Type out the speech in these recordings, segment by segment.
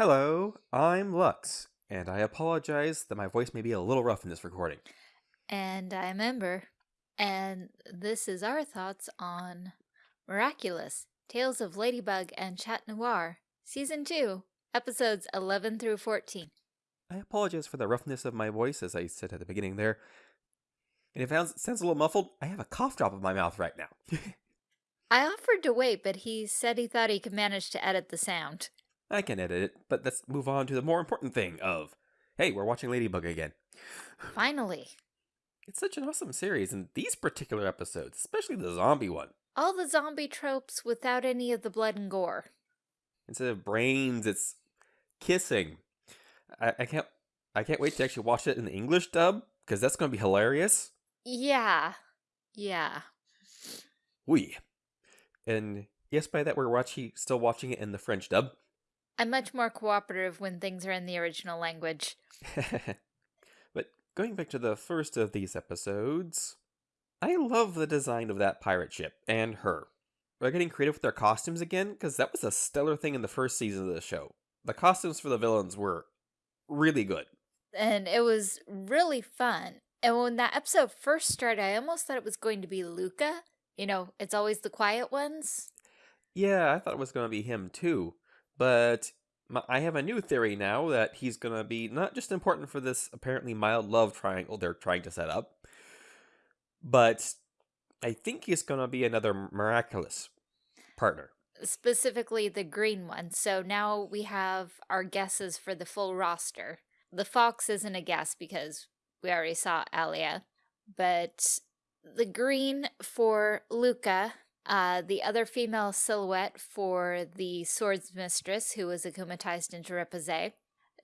Hello, I'm Lux, and I apologize that my voice may be a little rough in this recording. And I'm Ember. And this is our thoughts on Miraculous Tales of Ladybug and Chat Noir, Season 2, Episodes 11 through 14. I apologize for the roughness of my voice, as I said at the beginning there. And if it sounds, sounds a little muffled, I have a cough drop in my mouth right now. I offered to wait, but he said he thought he could manage to edit the sound. I can edit it, but let's move on to the more important thing of, hey, we're watching Ladybug again. Finally. It's such an awesome series, and these particular episodes, especially the zombie one. All the zombie tropes without any of the blood and gore. Instead of brains, it's kissing. I, I can't I can't wait to actually watch it in the English dub, because that's gonna be hilarious. Yeah. Yeah. Oui. And yes, by that we're watching still watching it in the French dub. I'm much more cooperative when things are in the original language. but going back to the first of these episodes, I love the design of that pirate ship and her. They're getting creative with their costumes again, because that was a stellar thing in the first season of the show. The costumes for the villains were really good. And it was really fun. And when that episode first started, I almost thought it was going to be Luka. You know, it's always the quiet ones. Yeah, I thought it was going to be him too. But I have a new theory now that he's going to be not just important for this apparently mild love triangle they're trying to set up, but I think he's going to be another miraculous partner. Specifically the green one. So now we have our guesses for the full roster. The fox isn't a guess because we already saw Alya, but the green for Luka uh, the other female silhouette for the Swords Mistress, who was akumatized into Riposte.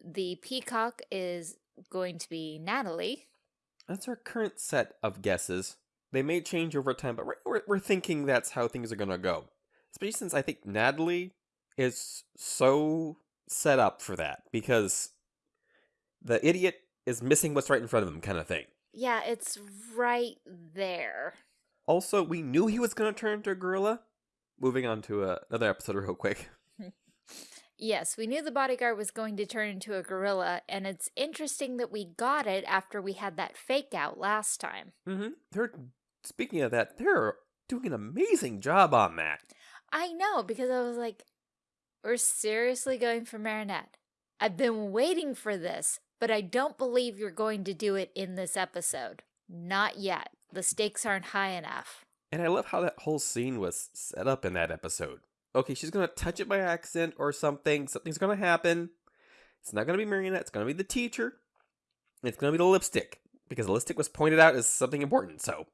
The peacock is going to be Nathalie. That's our current set of guesses. They may change over time, but we're, we're thinking that's how things are going to go. Especially since I think Nathalie is so set up for that, because the idiot is missing what's right in front of him kind of thing. Yeah, it's right there. Also, we knew he was going to turn into a gorilla. Moving on to uh, another episode real quick. yes, we knew the bodyguard was going to turn into a gorilla, and it's interesting that we got it after we had that fake out last time. Mm-hmm. They're speaking of that, they're doing an amazing job on that. I know because I was like, we're seriously going for Marinette. I've been waiting for this, but I don't believe you're going to do it in this episode. Not yet. The stakes aren't high enough. And I love how that whole scene was set up in that episode. Okay, she's gonna touch it by accident or something. Something's gonna happen. It's not gonna be Marinette, it's gonna be the teacher. It's gonna be the lipstick. Because the lipstick was pointed out as something important. So,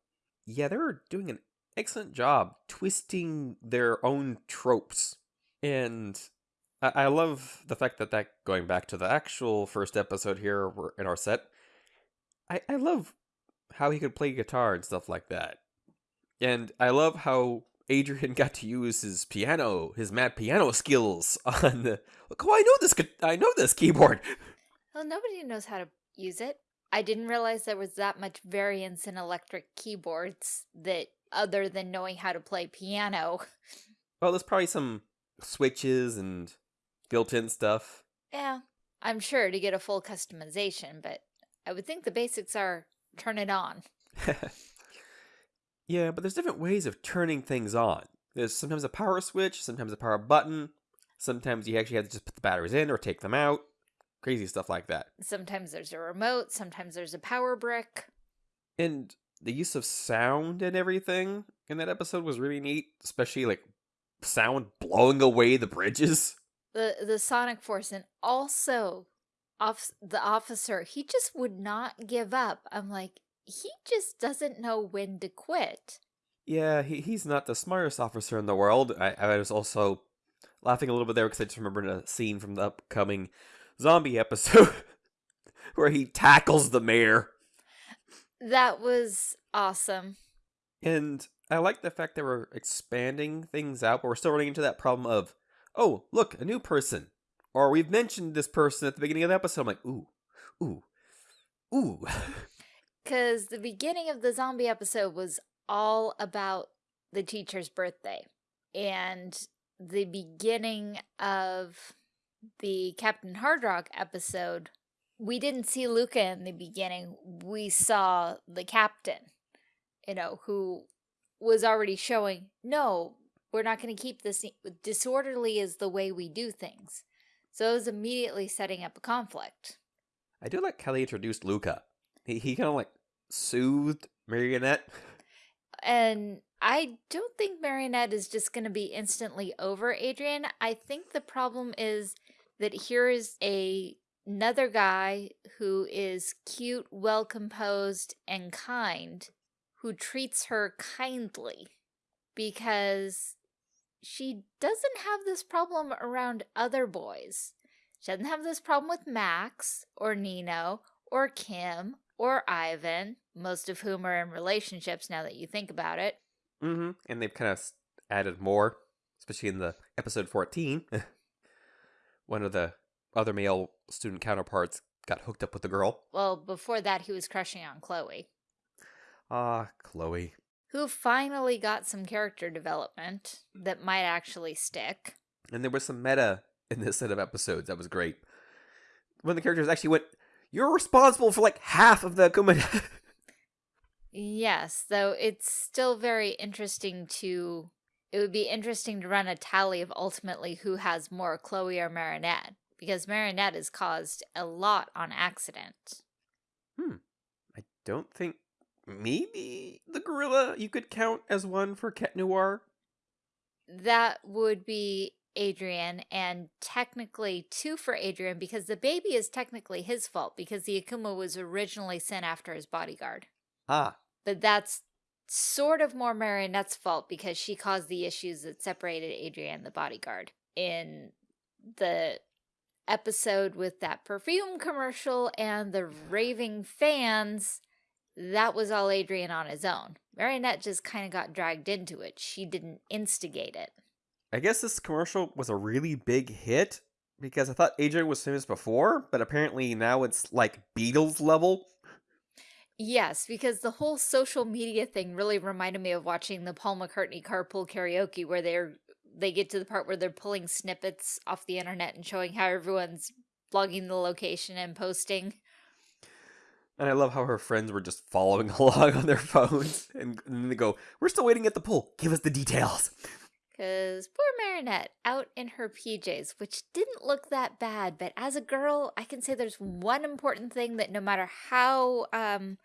yeah, they were doing an excellent job twisting their own tropes. And I, I love the fact that that, going back to the actual first episode here in our set, I, I love how he could play guitar and stuff like that. And I love how Adrien got to use his piano, his mad piano skills on the. Look, oh, I know this. I know this keyboard. Well, nobody knows how to use it. I didn't realize there was that much variance in electric keyboards that other than knowing how to play piano. Well, there's probably some switches and built-in stuff. Yeah, I'm sure to get a full customization, but I would think the basics are turn it on. yeah, but there's different ways of turning things on. There's sometimes a power switch, sometimes a power button. Sometimes you actually have to just put the batteries in or take them out. Crazy stuff like that. Sometimes there's a remote, sometimes there's a power brick. And the use of sound and everything in that episode was really neat, especially like sound blowing away the bridges. The the sonic force and also off the officer, he just would not give up. I'm like, he just doesn't know when to quit. Yeah, he, he's not the smartest officer in the world. I, I was also laughing a little bit there because I just remembered a scene from the upcoming zombie episode where he tackles the mayor. That was awesome. And I like the fact that we're expanding things out, but we're still running into that problem of, oh, look, a new person or we've mentioned this person at the beginning of the episode. I'm like, ooh, ooh, ooh. Because the beginning of the zombie episode was all about the teacher's birthday. And the beginning of the Captain Hardrock episode, we didn't see Luka in the beginning. We saw the captain, you know, who was already showing, no, we're not going to keep this. Disorderly is the way we do things. So it was immediately setting up a conflict. I do like how they introduced Luka. He, he kind of like soothed Marinette. And I don't think Marinette is just going to be instantly over Adrien. I think the problem is that here is a another guy who is cute, well composed, and kind, who treats her kindly because she doesn't have this problem around other boys. She doesn't have this problem with Max or Nino or Kim or Ivan, most of whom are in relationships now that you think about it. Mm-hmm. And they've kind of added more, especially in the episode 14. One of the other male student counterparts got hooked up with the girl. Well, before that, he was crushing on Chloe. Ah, Chloe who finally got some character development that might actually stick. And there was some meta in this set of episodes that was great. When the characters actually went, You're responsible for like half of the Akuma. yes, though it's still very interesting to. It would be interesting to run a tally of ultimately who has more, Chloe or Marinette, because Marinette has caused a lot on accident. Hmm. I don't think maybe the gorilla you could count as one for Cat Noir. That would be Adrien, and technically two for Adrien because the baby is technically his fault because the Akuma was originally sent after his bodyguard. Ah. But that's sort of more Marinette's fault because she caused the issues that separated Adrien the bodyguard. In the episode with that perfume commercial and the raving fans, that was all Adrien on his own. Marinette just kind of got dragged into it. She didn't instigate it. I guess this commercial was a really big hit because I thought Adrien was famous before, but apparently now it's like Beatles level. Yes, because the whole social media thing really reminded me of watching the Paul McCartney carpool karaoke where they're they get to the part where they're pulling snippets off the internet and showing how everyone's blogging the location and posting. And I love how her friends were just following along on their phones. And, and they go, We're still waiting at the pool. Give us the details. Because poor Marinette out in her PJs, which didn't look that bad, but as a girl, I can say there's one important thing that no matter how um,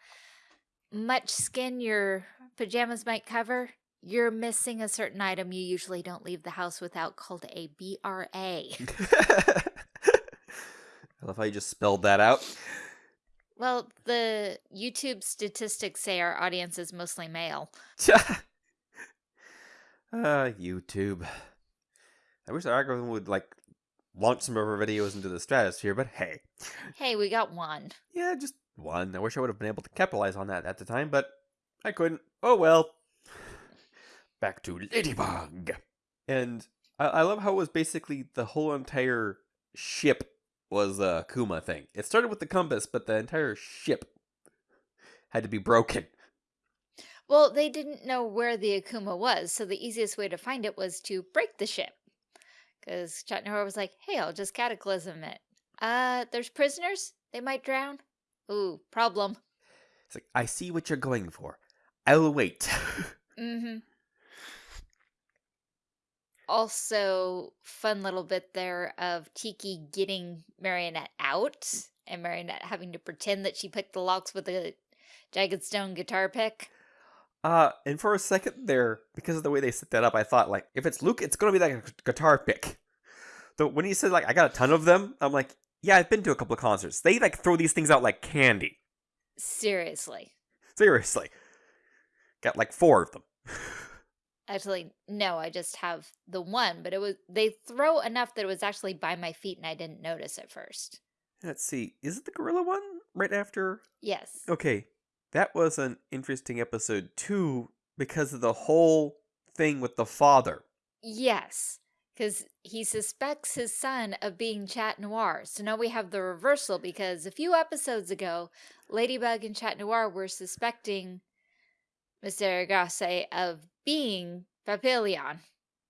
much skin your pajamas might cover, you're missing a certain item you usually don't leave the house without called a BRA. I love how you just spelled that out. Well, the YouTube statistics say our audience is mostly male. uh, YouTube. I wish the algorithm would like launch some of our videos into the stratosphere, but hey. Hey, we got one. Yeah, just one. I wish I would have been able to capitalize on that at the time, but I couldn't. Oh well. Back to Ladybug. And I, I love how it was basically the whole entire ship was a Kuma thing. It started with the compass, but the entire ship had to be broken. Well, they didn't know where the Akuma was, so the easiest way to find it was to break the ship. Because Chat was like, hey, I'll just cataclysm it. Uh, there's prisoners? They might drown? Ooh, problem. It's like, I see what you're going for. I'll wait. mm-hmm also fun little bit there of Tikki getting Marinette out and Marinette having to pretend that she picked the locks with a jagged stone guitar pick. Uh, and for a second there, because of the way they set that up, I thought like, if it's Luke, it's gonna be like a guitar pick. So when he said like, I got a ton of them, I'm like, yeah, I've been to a couple of concerts. They like throw these things out like candy. Seriously. Seriously. Got like four of them. Actually, no, I just have the one, but it was they throw enough that it was actually by my feet and I didn't notice at first. Let's see. Is it the gorilla one right after? Yes. Okay. That was an interesting episode too because of the whole thing with the father. Yes. Because he suspects his son of being Chat Noir. So now we have the reversal because a few episodes ago, Ladybug and Chat Noir were suspecting Mr. Agreste of being Papillon,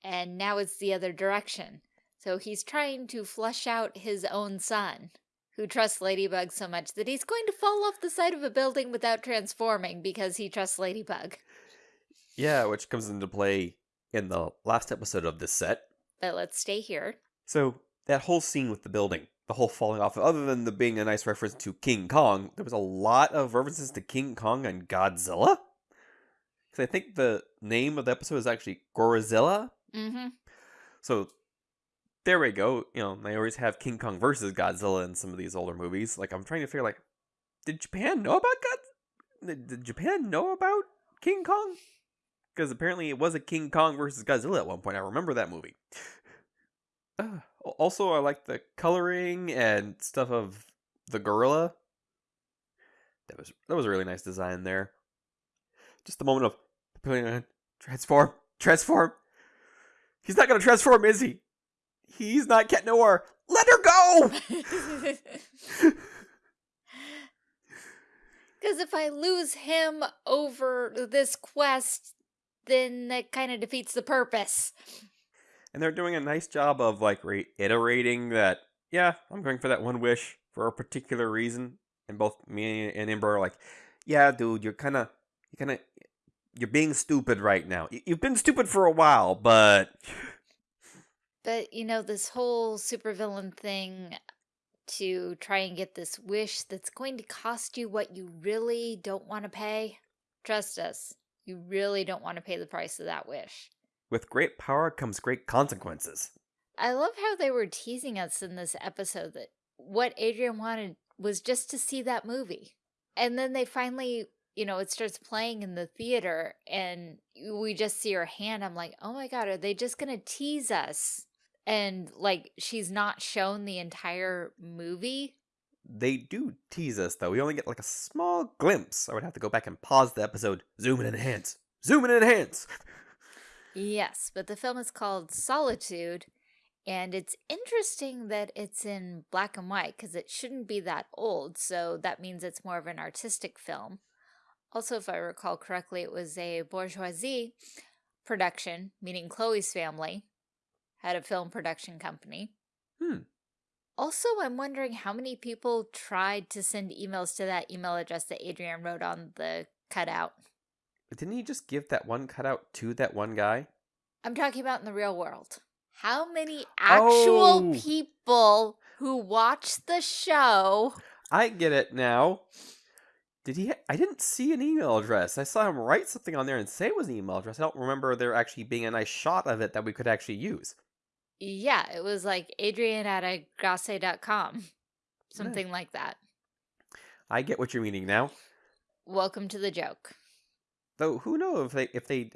and now it's the other direction. So he's trying to flush out his own son, who trusts Ladybug so much that he's going to fall off the side of a building without transforming because he trusts Ladybug. Yeah, which comes into play in the last episode of this set. But let's stay here. So that whole scene with the building, the whole falling off, other than the being a nice reference to King Kong, there was a lot of references to King Kong and Godzilla. Because I think the name of the episode is actually Gorizilla. Mm-hmm. So there we go. You know, they always have King Kong versus Godzilla in some of these older movies. Like I'm trying to figure, like, did Japan know about God? Did did Japan know about King Kong? Because apparently it was a King Kong versus Godzilla at one point. I remember that movie. Uh, also, I like the coloring and stuff of the gorilla. That was that was a really nice design there. Just the moment of on transform, transform. He's not gonna transform, is he? He's not Cat Noir. Let her go. Because if I lose him over this quest, then that kind of defeats the purpose. And they're doing a nice job of like reiterating that. Yeah, I'm going for that one wish for a particular reason. And both me and Ember are like, yeah, dude, you're kind of, you kind of, you're being stupid right now. You've been stupid for a while, but But, you know, this whole supervillain thing to try and get this wish that's going to cost you what you really don't want to pay. Trust us, you really don't want to pay the price of that wish. with great power comes great consequences. I love how they were teasing us in this episode that what Adrien wanted was just to see that movie. And then they finally, you know, it starts playing in the theater and we just see her hand. I'm like, oh my God, are they just going to tease us? And like, she's not shown the entire movie. They do tease us though. We only get like a small glimpse. I would have to go back and pause the episode, zoom and enhance, zoom and enhance. Yes, but the film is called Solitude. And it's interesting that it's in black and white because it shouldn't be that old. So that means it's more of an artistic film. Also, if I recall correctly, it was a bourgeoisie production, meaning Chloe's family had a film production company. Hmm. Also, I'm wondering how many people tried to send emails to that email address that Adrien wrote on the cutout. But didn't he just give that one cutout to that one guy? I'm talking about in the real world. How many actual Oh. people who watch the show I get it now. Did he? Ha- I didn't see an email address. I saw him write something on there and say it was an email address. I don't remember there actually being a nice shot of it that we could actually use. Yeah, it was like Adrien at agrace.com. Something like that. I get what you're meaning now. Welcome to the joke. Though who knows if they if they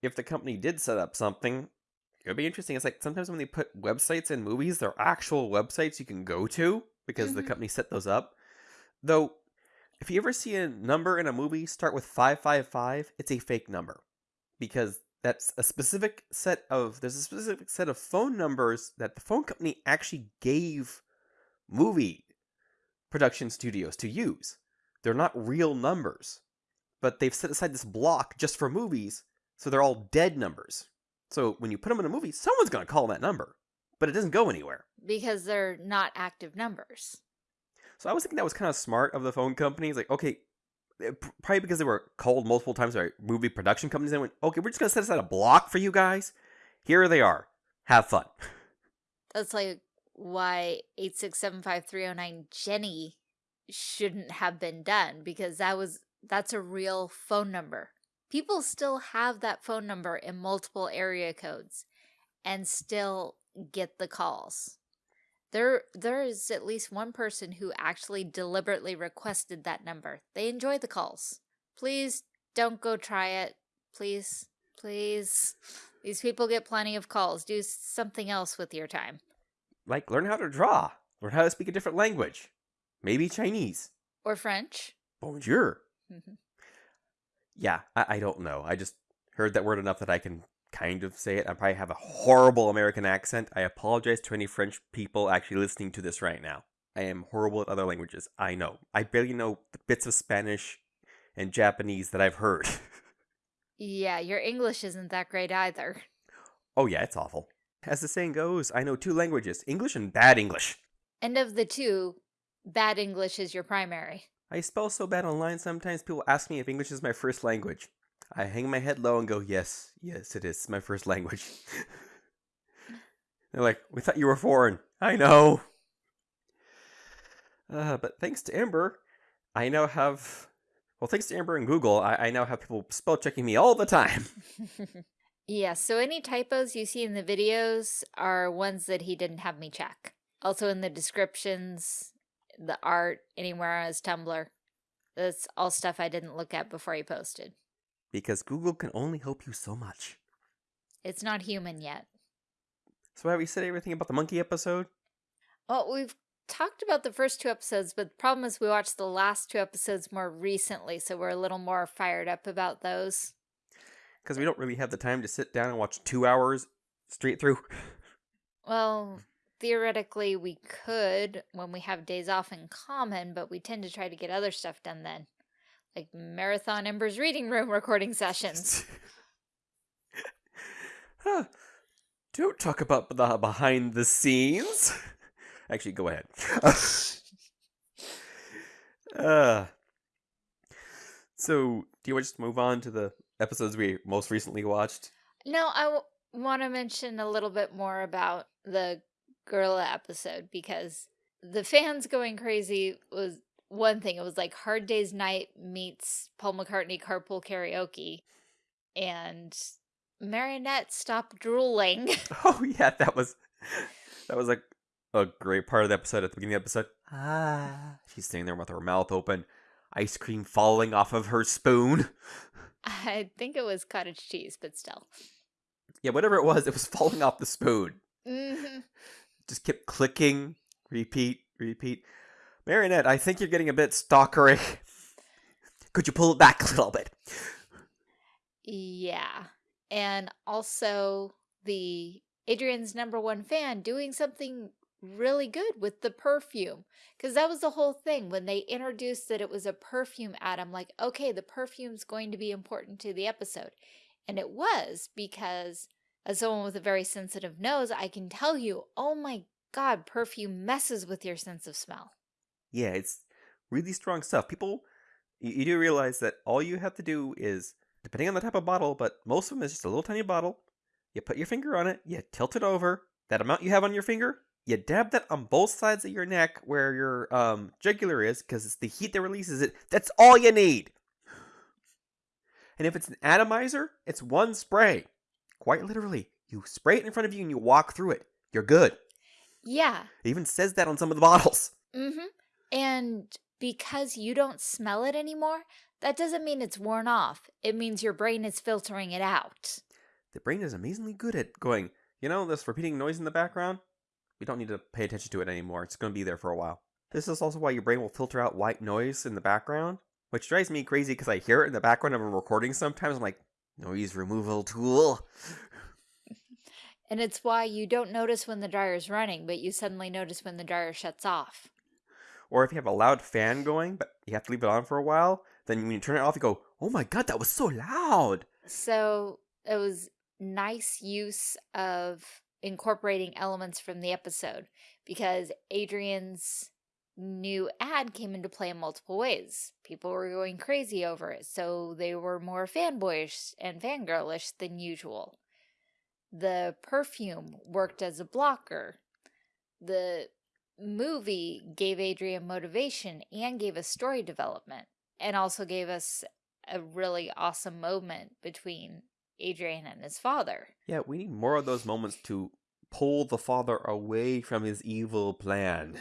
if the company did set up something, it would be interesting. It's like sometimes when they put websites in movies, they're actual websites you can go to because the Mhm. company set those up. Though, if you ever see a number in a movie start with five five five, it's a fake number because that's a specific set of there's a specific set of phone numbers that the phone company actually gave movie production studios to use. They're not real numbers, but they've set aside this block just for movies, so they're all dead numbers. So when you put them in a movie, someone's going to call that number, but it doesn't go anywhere. Because they're not active numbers. So I was thinking that was kind of smart of the phone companies. Like, okay, eh, probably because they were called multiple times by movie production companies, they went, okay, we're just going to set aside a block for you guys. Here they are. Have fun. That's like why 8675309 Jenny shouldn't have been done because that was that's a real phone number. People still have that phone number in multiple area codes and still get the calls. There there is at least one person who actually deliberately requested that number. They enjoy the calls. Please don't go try it. Please. Please. These people get plenty of calls. Do something else with your time. Like, learn how to draw, learn how to speak a different language, maybe Chinese. Or French. Bonjour. Mhm. Yeah, I, I don't know. I just heard that word enough that I can kind of say it. I probably have a horrible American accent. I apologize to any French people actually listening to this right now. I am horrible at other languages. I know. I barely know the bits of Spanish and Japanese that I've heard. Yeah, your English isn't that great either. oh, yeah, it's awful. As the saying goes, I know two languages English and bad English. And of the two, bad English is your primary. I spell so bad online sometimes people ask me if English is my first language. I hang my head low and go, Yes, yes, it is my first language. They're like, We thought you were foreign. I know. Uh, but thanks to Amber, I now have. Well, thanks to Amber and Google, I, I now have people spell checking me all the time. yeah, so any typos you see in the videos are ones that he didn't have me check. Also in the descriptions, the art, anywhere on his Tumblr. That's all stuff I didn't look at before he posted. Because Google can only help you so much. It's not human yet. So have we said everything about the monkey episode? Well, we've talked about the first two episodes, but the problem is we watched the last two episodes more recently, so we're a little more fired up about those. Because we don't really have the time to sit down and watch two hours straight through. Well, theoretically we could when we have days off in common, but we tend to try to get other stuff done then. Like Marathon Ember's reading room recording sessions. huh. Don't talk about the behind the scenes. Actually, go ahead. uh, so, do you want to just move on to the episodes we most recently watched? No, I want to mention a little bit more about the gorilla episode because the fans going crazy was one thing. It was like Hard Day's Night meets Paul McCartney carpool karaoke. And Marinette stopped drooling. oh yeah, that was that was like a great part of the episode at the beginning of the episode. Ah, she's sitting there with her mouth open, ice cream falling off of her spoon. I think it was cottage cheese, but still. Yeah, whatever it was, it was falling off the spoon. Mm -hmm. Just kept clicking, repeat, repeat. Marinette, I think you're getting a bit stalkery. Could you pull it back a little bit? Yeah. And also the Adrien's number one fan doing something really good with the perfume. Because that was the whole thing. When they introduced that it was a perfume ad, I'm like, okay, the perfume's going to be important to the episode. And it was because as someone with a very sensitive nose, I can tell you, oh my God, perfume messes with your sense of smell. Yeah, it's really strong stuff. People, you, you do realize that all you have to do is, depending on the type of bottle, but most of them is just a little tiny bottle. You put your finger on it, you tilt it over. That amount you have on your finger, you dab that on both sides of your neck where your um, jugular is, because it's the heat that releases it. That's all you need. And if it's an atomizer, it's one spray. Quite literally. You spray it in front of you and you walk through it. You're good. Yeah. It even says that on some of the bottles. Mm-hmm. And because you don't smell it anymore, that doesn't mean it's worn off. It means your brain is filtering it out. The brain is amazingly good at going, you know, this repeating noise in the background? We don't need to pay attention to it anymore. It's going to be there for a while. This is also why your brain will filter out white noise in the background, which drives me crazy because I hear it in the background of a recording sometimes. I'm like, noise removal tool. And it's why you don't notice when the dryer's running, but you suddenly notice when the dryer shuts off. Or if you have a loud fan going, but you have to leave it on for a while, then when you turn it off, you go, oh my god, that was so loud. So it was nice use of incorporating elements from the episode because Adrien's new ad came into play in multiple ways. People were going crazy over it, so they were more fanboyish and fangirlish than usual. The perfume worked as a blocker. The movie gave Adrien motivation and gave us story development and also gave us a really awesome moment between Adrien and his father. Yeah, we need more of those moments to pull the father away from his evil plan.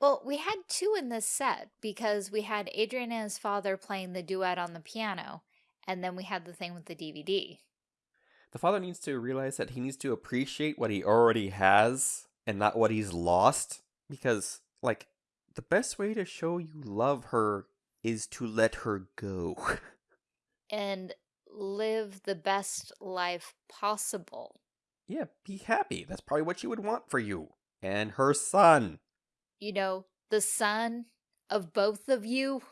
Well, we had two in this set because we had Adrien and his father playing the duet on the piano, and then we had the thing with the DVD. The father needs to realize that he needs to appreciate what he already has and not what he's lost. Because, like, the best way to show you love her is to let her go. and live the best life possible. Yeah, be happy. That's probably what she would want for you. And her son. You know, the son of both of you.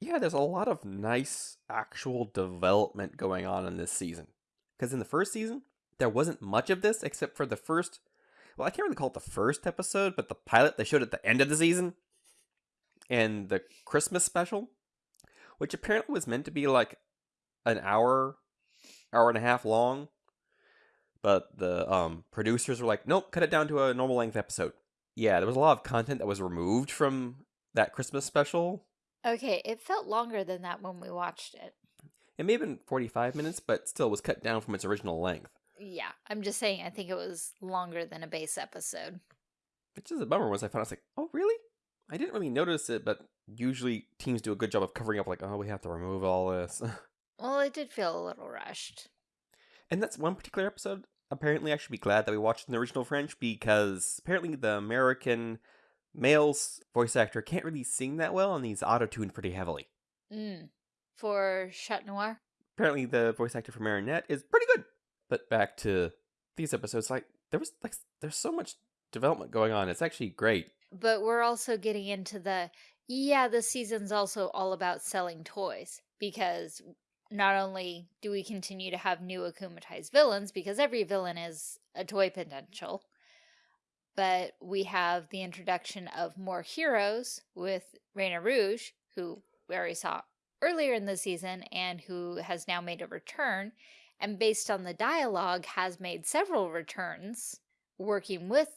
Yeah, there's a lot of nice actual development going on in this season. Because in the first season, there wasn't much of this except for the first. Well, I can't really call it the first episode, but the pilot they showed at the end of the season, and the Christmas special, which apparently was meant to be like an hour, hour and a half long. But the um, producers were like, nope, cut it down to a normal length episode. Yeah, there was a lot of content that was removed from that Christmas special. Okay, it felt longer than that when we watched it. It may have been 45 minutes, but still was cut down from its original length. Yeah, I'm just saying I think it was longer than a base episode. Which is a bummer once I found out, I was like, oh, really? I didn't really notice it, but usually teams do a good job of covering up, like, oh, we have to remove all this. Well, it did feel a little rushed. and that's one particular episode. Apparently, I should be glad that we watched in the original French because apparently the American male's voice actor can't really sing that well and he's auto tuned pretty heavily. Mm. For Chat Noir? Apparently, the voice actor for Marinette is pretty good. But back to these episodes, like, there was, like, there's so much development going on. It's actually great. But we're also getting into the yeah, the season's also all about selling toys because not only do we continue to have new akumatized villains because every villain is a toy potential, but we have the introduction of more heroes with Rena Rouge, who we already saw earlier in the season and who has now made a return, and based on the dialogue has made several returns working with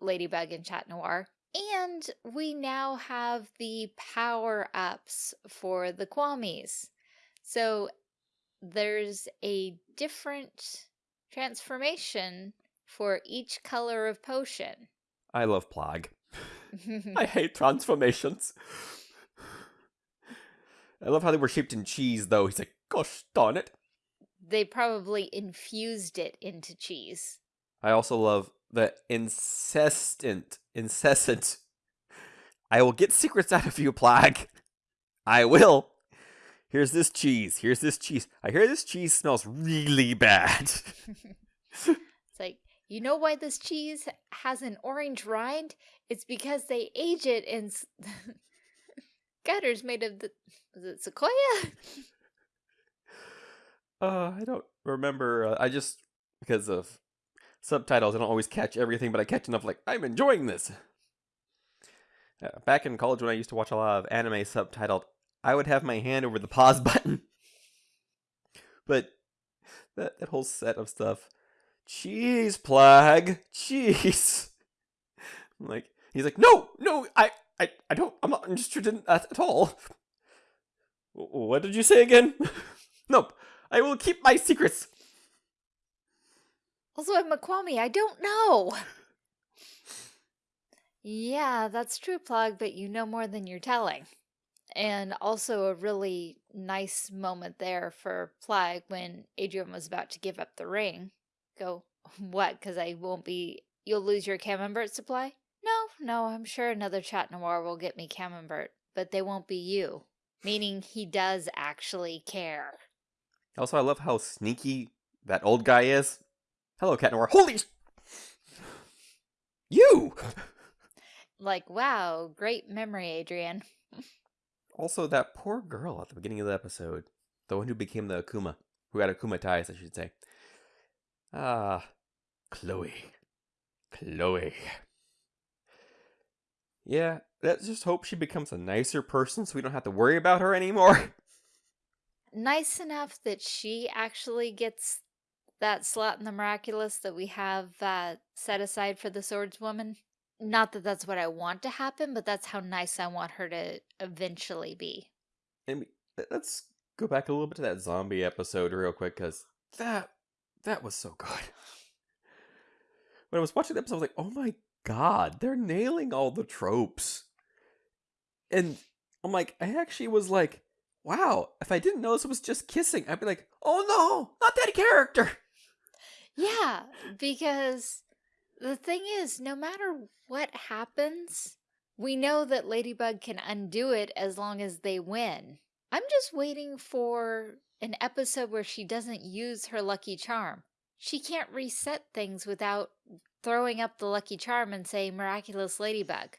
Ladybug and Chat Noir. And we now have the power-ups for the Kwamis. So there's a different transformation for each color of potion. I love Plagg. I hate transformations. I love how they were shaped in cheese, though. He's like, gosh darn it. They probably infused it into cheese. I also love the incessant, incessant. I will get secrets out of you, Plagg. I will. Here's this cheese. Here's this cheese. I hear this cheese smells really bad. It's like, you know why this cheese has an orange rind? It's because they age it in gutters made of the was it sequoia? Uh, I don't remember. Uh, I just because of subtitles, I don't always catch everything, but I catch enough. Like I'm enjoying this. Uh, back in college, when I used to watch a lot of anime subtitled, I would have my hand over the pause button. but that that whole set of stuff, cheese plague, cheese. Like he's like, no, no, I, I, I don't. I'm not interested in that at all. What did you say again? nope. I will keep my secrets. Also, I'm a Kwami. I don't know. Yeah, that's true, Plagg, but you know more than you're telling. And also a really nice moment there for Plagg when Adrien was about to give up the ring. Go, what? Because I won't be. You'll lose your Camembert supply? No, no, I'm sure another Chat Noir will get me Camembert, but they won't be you. Meaning he does actually care. Also, I love how sneaky that old guy is. Hello, Cat Noir. Holy! You! Like, wow, great memory, Adrien. Also, that poor girl at the beginning of the episode. The one who became the Akuma. Who had Akuma ties, I should say. Ah, Chloe. Chloe. Yeah, let's just hope she becomes a nicer person so we don't have to worry about her anymore. Nice enough that she actually gets that slot in the miraculous that we have uh, set aside for the swordswoman. Not that that's what I want to happen, but that's how nice I want her to eventually be. Let's go back a little bit to that zombie episode real quick because that that was so good. When I was watching the episode, I was like, "Oh my god, they're nailing all the tropes." And I'm like, I actually was like, "Wow, if I didn't know this was just kissing, I'd be like, oh no, not that character." Yeah, because the thing is, no matter what happens, we know that Ladybug can undo it as long as they win. I'm just waiting for an episode where she doesn't use her lucky charm. She can't reset things without throwing up the lucky charm and saying miraculous ladybug.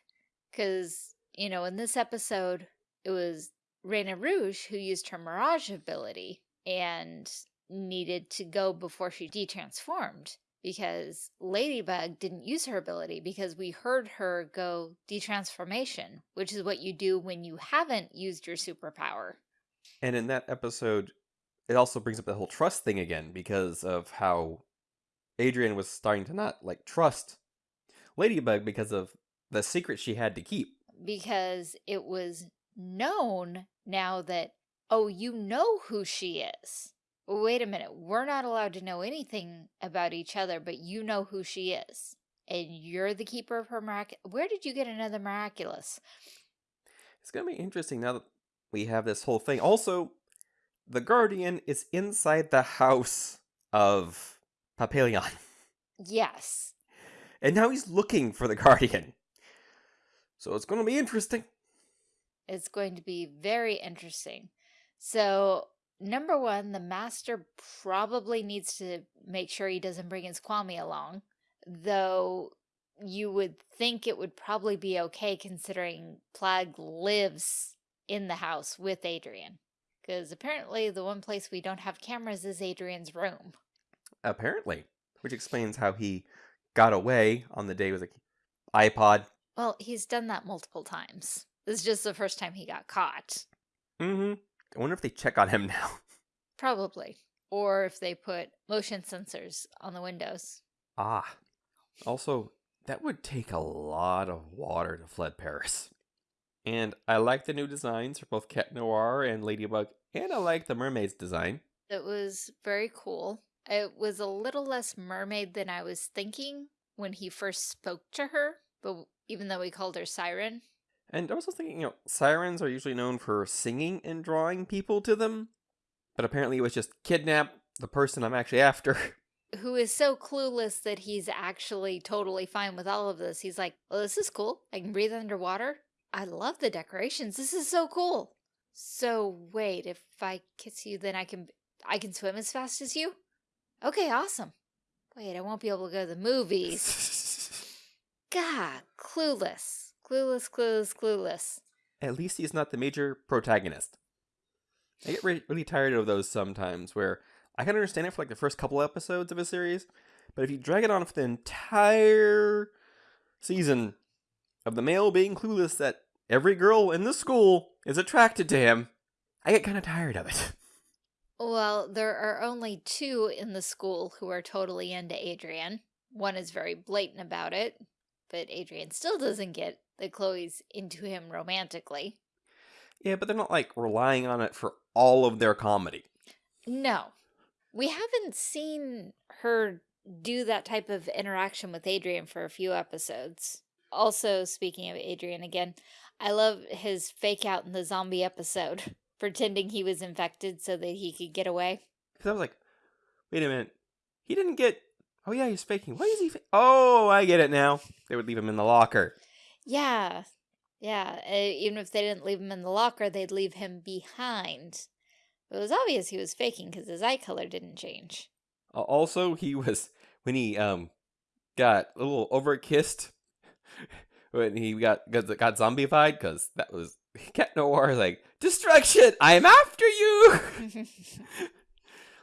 Because, you know, in this episode, it was Rena Rouge who used her mirage ability, and needed to go before she detransformed because Ladybug didn't use her ability because we heard her go detransformation, which is what you do when you haven't used your superpower. And in that episode, it also brings up the whole trust thing again because of how Adrien was starting to not like trust Ladybug because of the secret she had to keep. Because it was known now that, oh, you know who she is. Wait a minute, we're not allowed to know anything about each other, but you know who she is. And you're the keeper of her miraculous. Where did you get another miraculous? It's going to be interesting now that we have this whole thing. Also, the Guardian is inside the house of Papillon. Yes. And now he's looking for the Guardian. So it's going to be interesting. It's going to be very interesting. So, number one, the master probably needs to make sure he doesn't bring his Kwami along. Though you would think it would probably be okay considering Plagg lives in the house with Adrien. Because apparently the one place we don't have cameras is Adrien's room. Apparently. Which explains how he got away on the day with an iPod. Well, he's done that multiple times. This is just the first time he got caught. Mm-hmm. I wonder if they check on him now. Probably. Or if they put motion sensors on the windows. Ah. Also, that would take a lot of water to flood Paris. And I like the new designs for both Cat Noir and Ladybug, and I like the mermaid's design. It was very cool. It was a little less mermaid than I was thinking when he first spoke to her, but even though we called her Siren. And I was also thinking, you know, sirens are usually known for singing and drawing people to them, but apparently it was just kidnap the person I'm actually after. Who is so clueless that he's actually totally fine with all of this. He's like, well, this is cool. I can breathe underwater. I love the decorations. This is so cool. So wait, if I kiss you, then I can I can swim as fast as you? Okay, awesome. Wait, I won't be able to go to the movies. God, clueless. Clueless, clueless, clueless. At least he's not the major protagonist. I get re really tired of those sometimes where I can understand it for like the first couple episodes of a series, but if you drag it on for the entire season of the male being clueless that every girl in the school is attracted to him, I get kind of tired of it. Well, there are only two in the school who are totally into Adrien. One is very blatant about it, but Adrien still doesn't get that Chloe's into him romantically. Yeah, but they're not like relying on it for all of their comedy. No. We haven't seen her do that type of interaction with Adrien for a few episodes. Also, speaking of Adrien again, I love his fake out in the zombie episode, pretending he was infected so that he could get away. Because I was like, wait a minute. He didn't get. Oh, yeah, he's faking. Why is he. oh, I get it now. They would leave him in the locker. Yeah. Yeah. Uh, even if they didn't leave him in the locker, they'd leave him behind. It was obvious he was faking because his eye color didn't change. Also, he was. When he um got a little over kissed when he got got, got zombified because that was Cat Noir like destruction. I'm after you.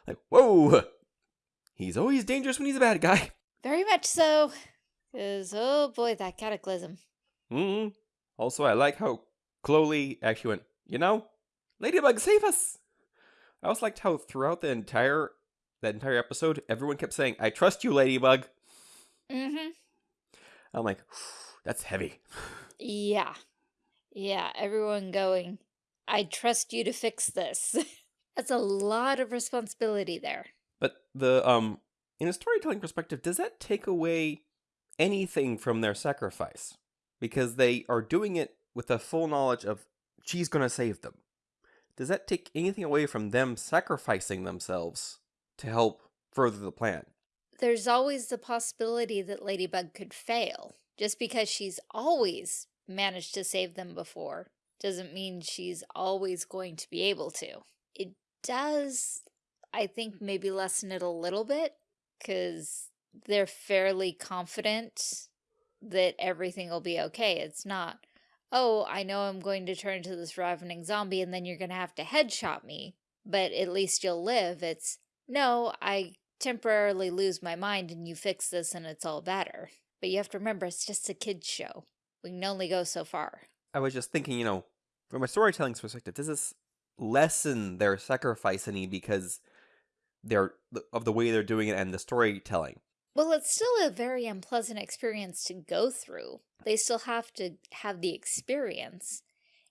like whoa, he's always dangerous when he's a bad guy. Very much so. Cause oh boy, that cataclysm. Hmm. Also, I like how Chloe actually went. You know, Ladybug, save us. I also liked how throughout the entire that entire episode, everyone kept saying, "I trust you, Ladybug." Mm-hmm. I'm like, that's heavy. Yeah. Yeah, everyone going, I trust you to fix this. That's a lot of responsibility there. But the um in a storytelling perspective, does that take away anything from their sacrifice? Because they are doing it with the full knowledge of she's going to save them. Does that take anything away from them sacrificing themselves to help further the plan? There's always the possibility that Ladybug could fail. Just because she's always managed to save them before doesn't mean she's always going to be able to. It does, I think, maybe lessen it a little bit because they're fairly confident that everything will be okay. It's not, oh, I know I'm going to turn into this ravening zombie and then you're going to have to headshot me, but at least you'll live. It's, no, I temporarily lose my mind and you fix this and it's all better. But you have to remember, it's just a kid's show. We can only go so far. I was just thinking, you know, from a storytelling perspective, does this lessen their sacrifice any because they're of the way they're doing it and the storytelling? Well, it's still a very unpleasant experience to go through. They still have to have the experience.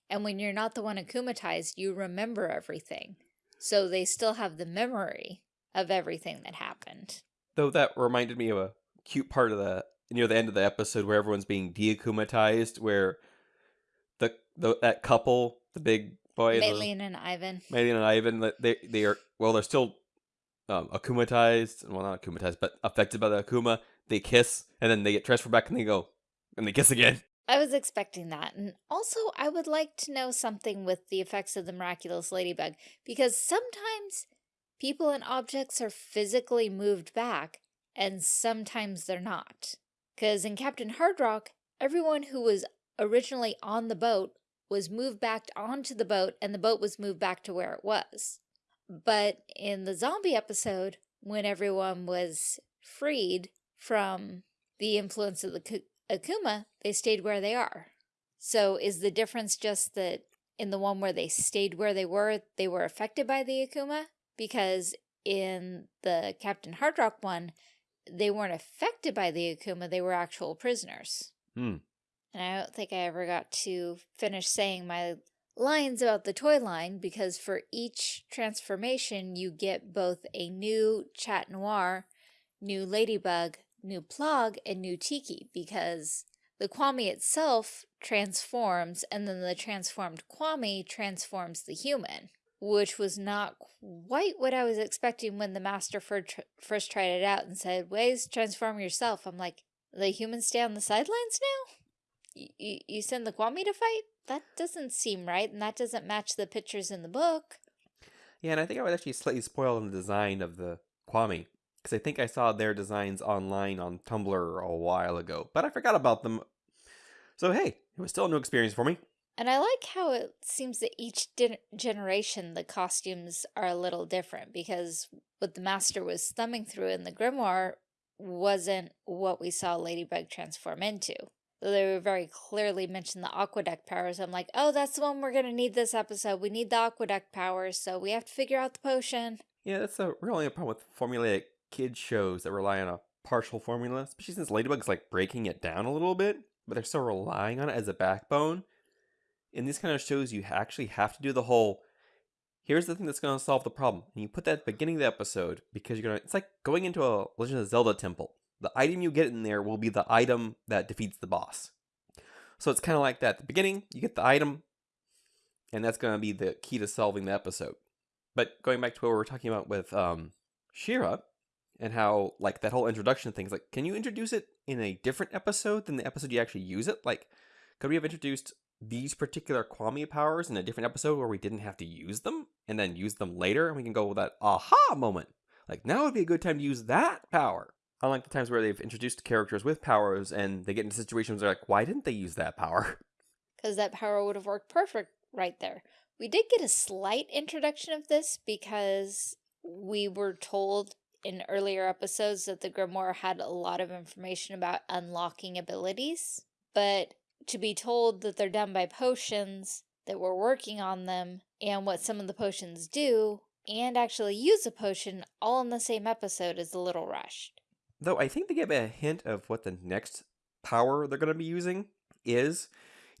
And when you're not the one akumatized, you remember everything. So they still have the memory of everything that happened. Though that reminded me of a cute part of the near the end of the episode where everyone's being deakumatized, where the, the that couple, the big boy, Mylène and Ivan. Mylène and Ivan, they they are well, they're still um, akumatized, well not akumatized, but affected by the akuma. They kiss, and then they get transferred back, and they go, and they kiss again. I was expecting that. And also, I would like to know something with the effects of the miraculous ladybug, because sometimes people and objects are physically moved back, and sometimes they're not. Because in Captain Hardrock, everyone who was originally on the boat was moved back onto the boat, and the boat was moved back to where it was. But in the zombie episode, when everyone was freed from the influence of the Akuma, they stayed where they are. So is the difference just that in the one where they stayed where they were, they were affected by the Akuma? Because in the Captain Hardrock one, they weren't affected by the Akuma, they were actual prisoners. Hmm. And I don't think I ever got to finish saying my lines about the toy line because for each transformation you get both a new Chat Noir, new Ladybug, new Plagg, and new Tikki because the Kwami itself transforms and then the transformed Kwami transforms the human, which was not quite what I was expecting when the master first tried it out and said, Wayzz transform yourself. I'm like, the humans stay on the sidelines now? You, you send the Kwami to fight? That doesn't seem right, and that doesn't match the pictures in the book. Yeah, and I think I was actually slightly spoiled on the design of the Kwami because I think I saw their designs online on Tumblr a while ago, but I forgot about them. So hey, it was still a new experience for me. And I like how it seems that each generation the costumes are a little different because what the master was thumbing through in the grimoire wasn't what we saw Ladybug transform into. They were very clearly mentioned the aqueduct powers. I'm like, oh, that's the one we're going to need this episode. We need the aqueduct powers, so we have to figure out the potion. Yeah, that's a really a problem with formulaic kid shows that rely on a partial formula, especially since Ladybug's like breaking it down a little bit, but they're still relying on it as a backbone. In these kind of shows, you actually have to do the whole here's the thing that's going to solve the problem. And you put that at the beginning of the episode because you're going to, it's like going into a Legend of Zelda temple. The item you get in there will be the item that defeats the boss. So it's kind of like that. At the beginning, you get the item, and that's going to be the key to solving the episode. But going back to what we were talking about with um, She-Ra, and how like that whole introduction things like can you introduce it in a different episode than the episode you actually use it like could we have introduced these particular Kwami powers in a different episode where we didn't have to use them and then use them later and we can go with that aha moment like now would be a good time to use that power unlike the times where they've introduced characters with powers and they get into situations where they're like why didn't they use that power because that power would have worked perfect right there we did get a slight introduction of this because we were told in earlier episodes that the Grimoire had a lot of information about unlocking abilities, but to be told that they're done by potions, that we're working on them, and what some of the potions do, and actually use a potion all in the same episode is a little rushed. Though I think they give a hint of what the next power they're going to be using is,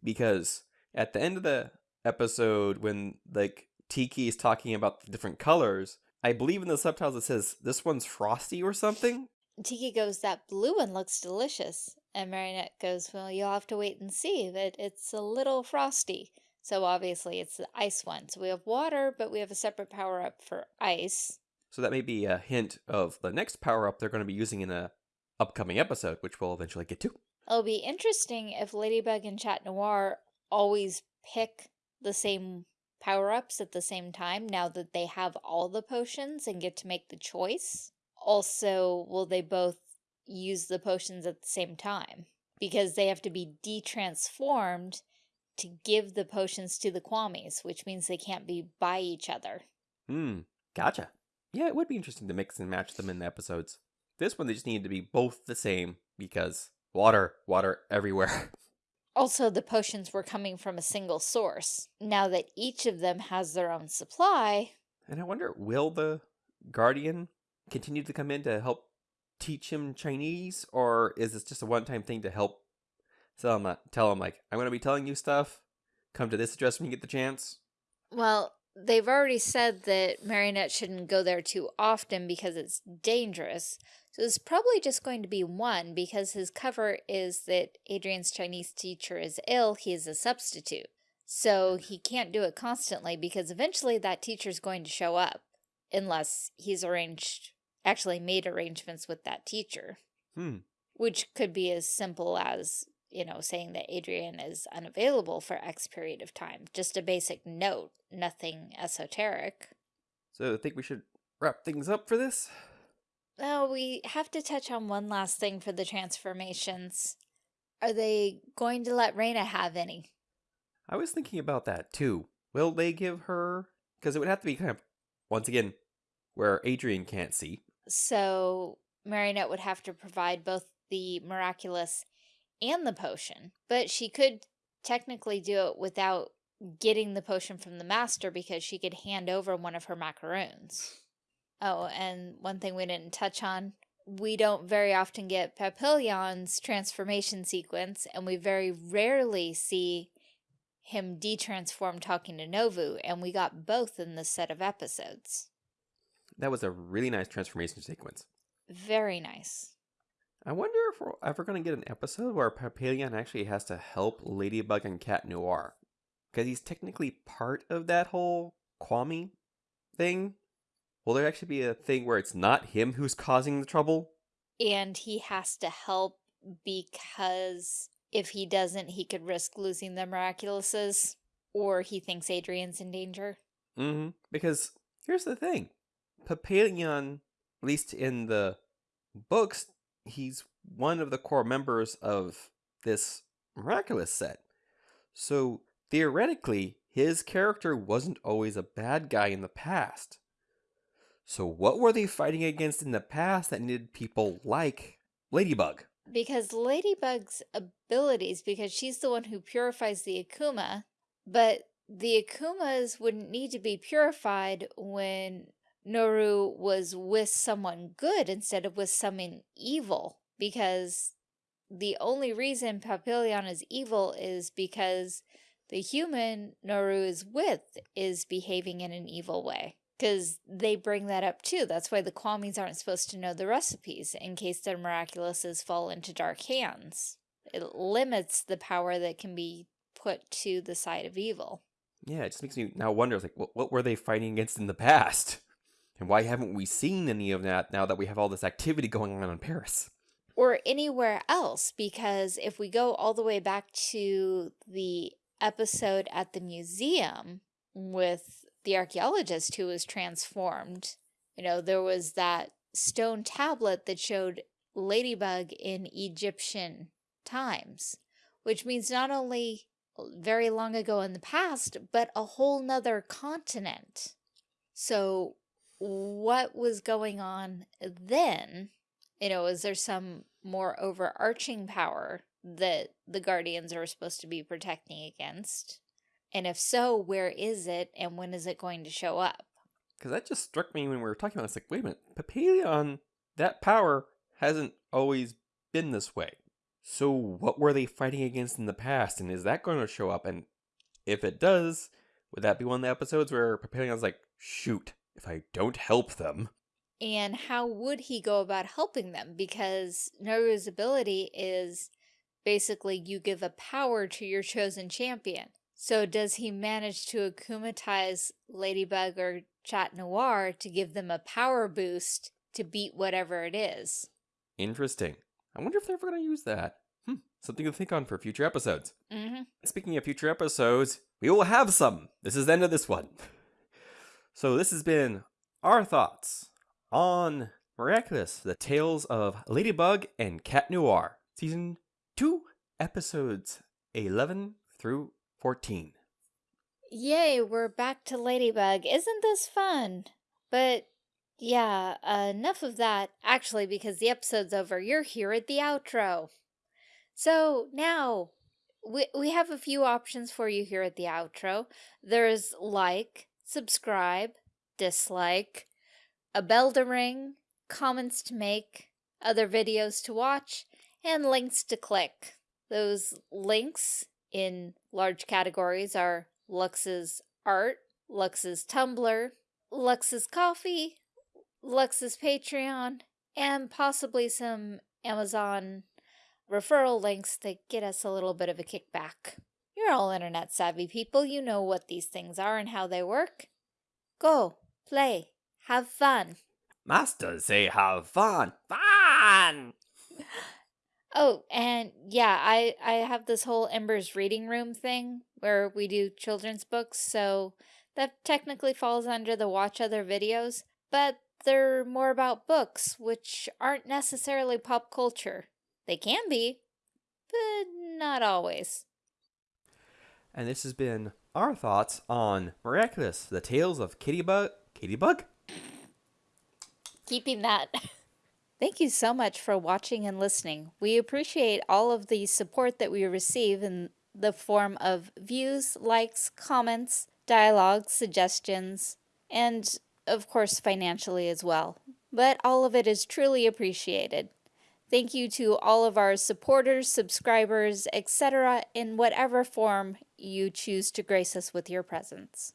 because at the end of the episode when like Tikki is talking about the different colors, I believe in the subtitles it says this one's frosty or something. Tikki goes, that blue one looks delicious. And Marinette goes, well, you'll have to wait and see but it's a little frosty. So obviously it's the ice one. So we have water, but we have a separate power up for ice. So that may be a hint of the next power up they're going to be using in a upcoming episode, which we'll eventually get to. It'll be interesting if Ladybug and Chat Noir always pick the same power-ups at the same time now that they have all the potions and get to make the choice? Also, will they both use the potions at the same time? Because they have to be de-transformed to give the potions to the Kwamis, which means they can't be by each other. Hmm, gotcha. Yeah, it would be interesting to mix and match them in the episodes. This one, they just needed to be both the same because water, water everywhere. Also, the potions were coming from a single source. Now that each of them has their own supply, And I wonder, will the Guardian continue to come in to help teach him Chinese, or is this just a one-time thing to help tell him, uh, tell him like, I'm going to be telling you stuff. Come to this address when you get the chance. well, they've already said that Marinette shouldn't go there too often because it's dangerous. So it's probably just going to be one because his cover is that Adrien's Chinese teacher is ill, he is a substitute. So he can't do it constantly because eventually that teacher's going to show up unless he's arranged, actually made arrangements with that teacher. Hmm. Which could be as simple as, you know, saying that Adrien is unavailable for X period of time. Just a basic note, nothing esoteric. So I think we should wrap things up for this. Oh, we have to touch on one last thing for the transformations. Are they going to let Rena have any? I was thinking about that too. Will they give her? Because it would have to be kind of, once again, where Adrien can't see. So Marinette would have to provide both the miraculous and the potion. But she could technically do it without getting the potion from the master because she could hand over one of her macaroons. Oh, and one thing we didn't touch on, we don't very often get Papillon's transformation sequence, and we very rarely see him de-transform talking to Nooroo, and we got both in this set of episodes. That was a really nice transformation sequence. Very nice. I wonder if we're ever going to get an episode where Papillon actually has to help Ladybug and Cat Noir. Because he's technically part of that whole Kwami thing. Will there actually be a thing where it's not him who's causing the trouble? And he has to help because if he doesn't, he could risk losing the Miraculouses, or he thinks Adrien's in danger. Mm-hmm. Because here's the thing. Papillon, at least in the books, he's one of the core members of this miraculous set. So theoretically, his character wasn't always a bad guy in the past. So what were they fighting against in the past that needed people like Ladybug? Because Ladybug's abilities, because she's the one who purifies the Akuma, but the Akumas wouldn't need to be purified when Nooroo was with someone good instead of with someone evil. Because the only reason Papillon is evil is because the human Nooroo is with is behaving in an evil way. Because they bring that up too. That's why the Kwamis aren't supposed to know the recipes in case their miraculouses fall into dark hands. It limits the power that can be put to the side of evil. Yeah, it just makes me now wonder, like, what, what were they fighting against in the past? And why haven't we seen any of that now that we have all this activity going on in Paris? Or anywhere else, because if we go all the way back to the episode at the museum with the archaeologist who was transformed, you know, there was that stone tablet that showed Ladybug in Egyptian times, which means not only very long ago in the past, but a whole nother continent. So what was going on then? You know, is there some more overarching power that the Guardians are supposed to be protecting against? And if so, where is it and when is it going to show up? Because that just struck me when we were talking about it. It's like, wait a minute, Papillon, that power hasn't always been this way. So what were they fighting against in the past? And is that going to show up? And if it does, would that be one of the episodes where Papillon's like, shoot, if I don't help them? And how would he go about helping them? Because Nooroo's ability is basically you give a power to your chosen champion. So does he manage to akumatize Ladybug or Chat Noir to give them a power boost to beat whatever it is? Interesting. I wonder if they're ever going to use that. Hmm, something to think on for future episodes. Mm-hmm. Speaking of future episodes, we will have some. This is the end of this one. So this has been our thoughts on Miraculous, the tales of Ladybug and Cat Noir, season 2, episodes 11 through 14. Yay, we're back to Ladybug. Isn't this fun? But Yeah, uh, enough of that. Actually, because the episode's over, you're here at the outro. So now we, we have a few options for you here at the outro. There's like, subscribe, dislike, a bell to ring, comments to make, other videos to watch, and links to click. Those links in large categories are Lux's art, Lux's Tumblr, Lux's coffee, Lux's Patreon, and possibly some Amazon referral links that get us a little bit of a kickback. You're all internet savvy people. You know what these things are and how they work. Go, play, have fun. Master say have fun. Fun! Oh, and yeah, I, I have this whole Ember's reading room thing where we do children's books, so that technically falls under the watch other videos, but they're more about books, which aren't necessarily pop culture. They can be, but not always. And this has been our thoughts on Miraculous, the tales of Kitty-Bug, Kitty-Bug? Keeping that. Thank you so much for watching and listening. We appreciate all of the support that we receive in the form of views, likes, comments, dialogue, suggestions, and of course financially as well. But all of it is truly appreciated. Thank you to all of our supporters, subscribers, etc. in whatever form you choose to grace us with your presence.